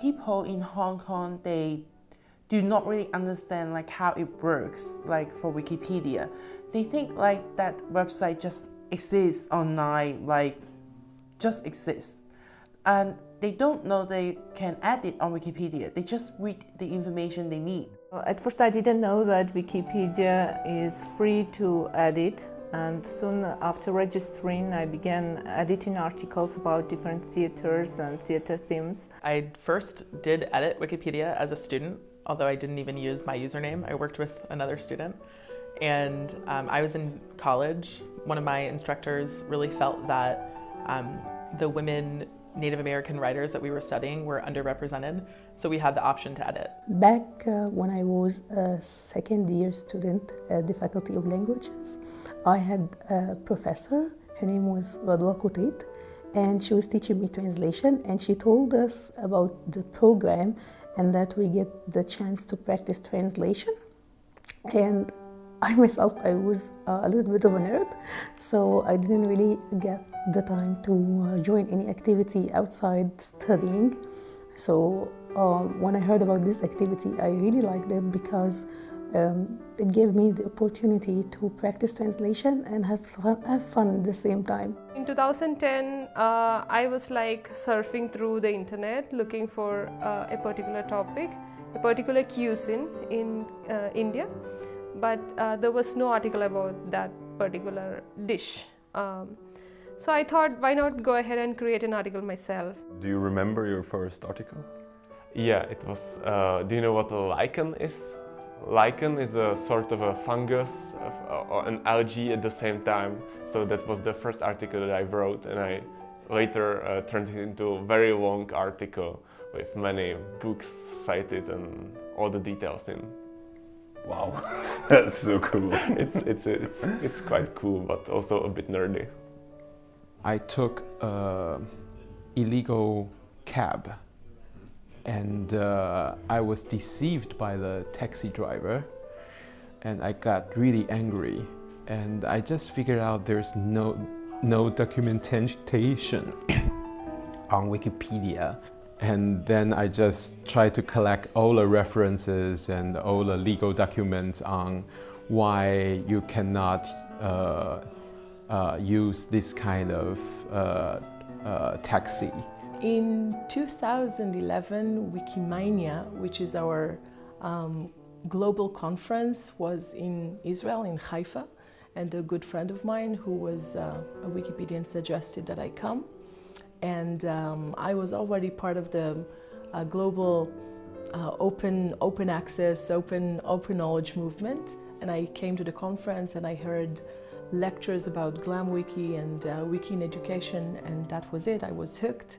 people in Hong Kong, they do not really understand like how it works, like for Wikipedia. They think like that website just exists online, like just exists. And they don't know they can add it on Wikipedia. They just read the information they need. At first I didn't know that Wikipedia is free to edit and soon after registering I began editing articles about different theaters and theater themes. I first did edit Wikipedia as a student, although I didn't even use my username. I worked with another student and um, I was in college. One of my instructors really felt that um, the women Native American writers that we were studying were underrepresented, so we had the option to edit. Back uh, when I was a second year student at the Faculty of Languages, I had a professor, her name was Radwa Kotait, and she was teaching me translation and she told us about the program and that we get the chance to practice translation. And I myself, I was uh, a little bit of a nerd, so I didn't really get the time to uh, join any activity outside studying. So uh, when I heard about this activity, I really liked it because um, it gave me the opportunity to practice translation and have fun, have fun at the same time. In 2010, uh, I was like surfing through the internet looking for uh, a particular topic, a particular cuisine in uh, India but uh, there was no article about that particular dish. Um, so I thought, why not go ahead and create an article myself? Do you remember your first article? Yeah, it was, uh, do you know what a lichen is? Lichen is a sort of a fungus or an algae at the same time. So that was the first article that I wrote and I later uh, turned it into a very long article with many books cited and all the details in. Wow, that's so cool. it's, it's, it's, it's quite cool, but also a bit nerdy. I took a illegal cab and uh, I was deceived by the taxi driver and I got really angry and I just figured out there's no, no documentation on Wikipedia and then I just try to collect all the references and all the legal documents on why you cannot uh, uh, use this kind of uh, uh taxi. In 2011, Wikimania, which is our um, global conference, was in Israel, in Haifa, and a good friend of mine who was uh, a Wikipedian suggested that I come and um, I was already part of the uh, global uh, open open access, open open knowledge movement. And I came to the conference and I heard lectures about GlamWiki and uh, Wiki in education, and that was it. I was hooked.